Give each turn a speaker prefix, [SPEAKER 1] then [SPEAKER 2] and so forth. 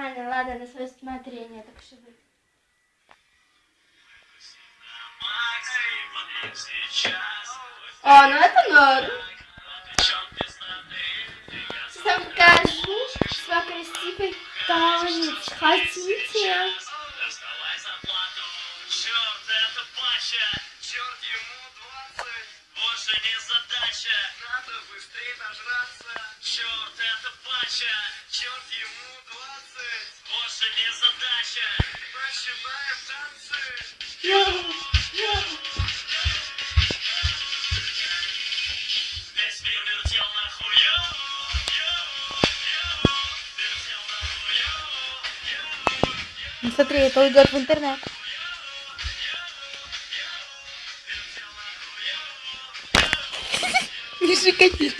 [SPEAKER 1] это на свое усмотрение, так что вы. О, ну это норм. Сейчас вам покажу свой красивый танец. Хотите?
[SPEAKER 2] Черт, это Паша! Черт, ему 20! Больше не задача! Надо быстрее нажраться! Черт, это Паша! Черт, ему 20! Больше не задача! Начинаем танцы! Йоу, вертел нахуй, йоу.
[SPEAKER 3] Ну, смотри, это уйдет в интернет. Не шикати.